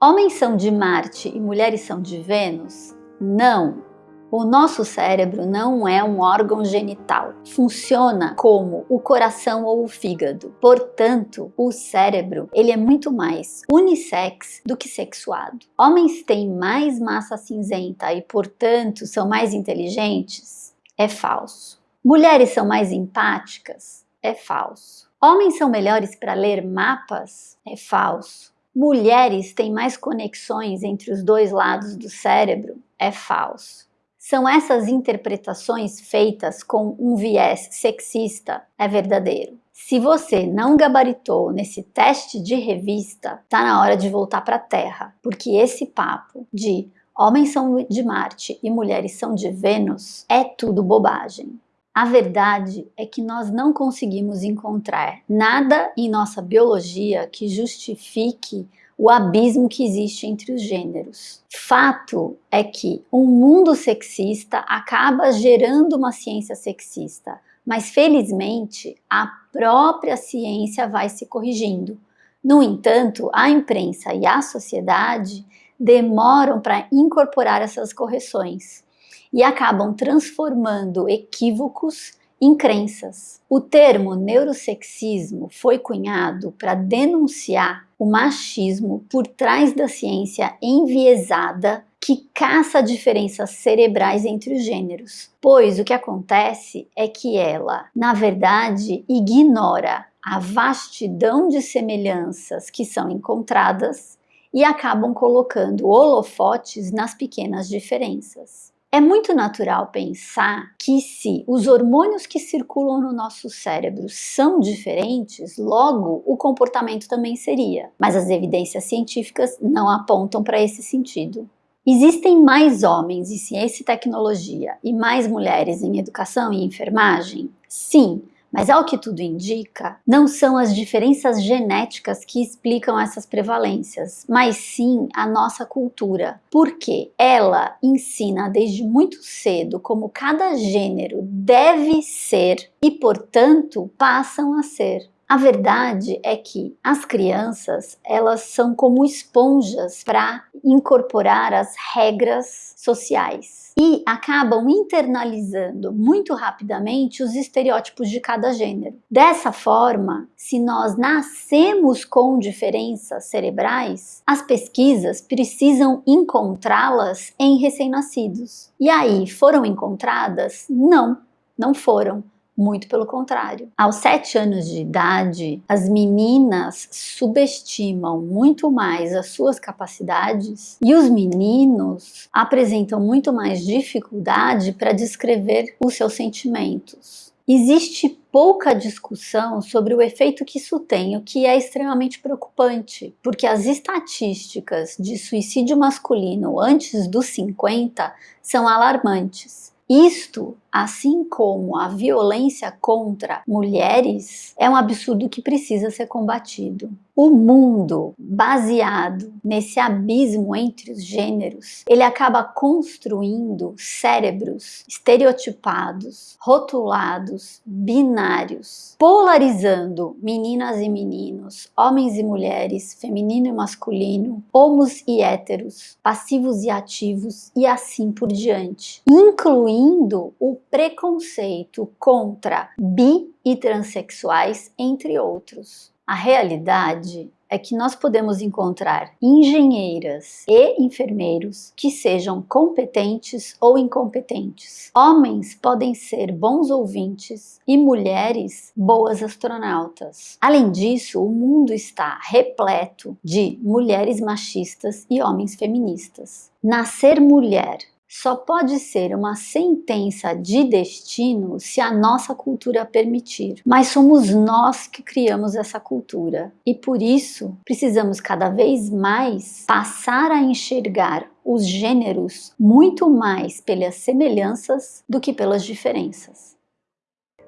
Homens são de Marte e mulheres são de Vênus? Não! O nosso cérebro não é um órgão genital. Funciona como o coração ou o fígado. Portanto, o cérebro ele é muito mais unissex do que sexuado. Homens têm mais massa cinzenta e, portanto, são mais inteligentes? É falso. Mulheres são mais empáticas? É falso. Homens são melhores para ler mapas? É falso. Mulheres têm mais conexões entre os dois lados do cérebro? É falso. São essas interpretações feitas com um viés sexista? É verdadeiro. Se você não gabaritou nesse teste de revista, tá na hora de voltar para a Terra, porque esse papo de homens são de Marte e mulheres são de Vênus é tudo bobagem. A verdade é que nós não conseguimos encontrar nada em nossa biologia que justifique o abismo que existe entre os gêneros. Fato é que um mundo sexista acaba gerando uma ciência sexista, mas felizmente a própria ciência vai se corrigindo. No entanto, a imprensa e a sociedade demoram para incorporar essas correções e acabam transformando equívocos em crenças. O termo neurosexismo foi cunhado para denunciar o machismo por trás da ciência enviesada que caça diferenças cerebrais entre os gêneros, pois o que acontece é que ela, na verdade, ignora a vastidão de semelhanças que são encontradas e acabam colocando holofotes nas pequenas diferenças. É muito natural pensar que se os hormônios que circulam no nosso cérebro são diferentes, logo o comportamento também seria. Mas as evidências científicas não apontam para esse sentido. Existem mais homens em ciência e tecnologia e mais mulheres em educação e enfermagem? Sim, mas ao que tudo indica, não são as diferenças genéticas que explicam essas prevalências, mas sim a nossa cultura, porque ela ensina desde muito cedo como cada gênero deve ser e, portanto, passam a ser. A verdade é que as crianças, elas são como esponjas para incorporar as regras sociais e acabam internalizando muito rapidamente os estereótipos de cada gênero. Dessa forma, se nós nascemos com diferenças cerebrais, as pesquisas precisam encontrá-las em recém-nascidos. E aí, foram encontradas? Não, não foram muito pelo contrário. Aos sete anos de idade, as meninas subestimam muito mais as suas capacidades e os meninos apresentam muito mais dificuldade para descrever os seus sentimentos. Existe pouca discussão sobre o efeito que isso tem, o que é extremamente preocupante, porque as estatísticas de suicídio masculino antes dos 50 são alarmantes. Isto, assim como a violência contra mulheres, é um absurdo que precisa ser combatido. O mundo baseado nesse abismo entre os gêneros, ele acaba construindo cérebros estereotipados, rotulados, binários, polarizando meninas e meninos, homens e mulheres, feminino e masculino, homos e héteros, passivos e ativos e assim por diante, incluindo o preconceito contra bi e transexuais, entre outros. A realidade é que nós podemos encontrar engenheiras e enfermeiros que sejam competentes ou incompetentes. Homens podem ser bons ouvintes e mulheres boas astronautas. Além disso, o mundo está repleto de mulheres machistas e homens feministas. Nascer mulher só pode ser uma sentença de destino se a nossa cultura permitir. Mas somos nós que criamos essa cultura e por isso precisamos cada vez mais passar a enxergar os gêneros muito mais pelas semelhanças do que pelas diferenças.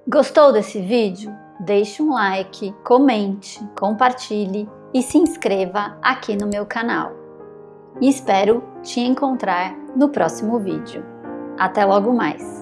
Gostou desse vídeo? Deixe um like, comente, compartilhe e se inscreva aqui no meu canal. E espero te encontrar no próximo vídeo. Até logo mais!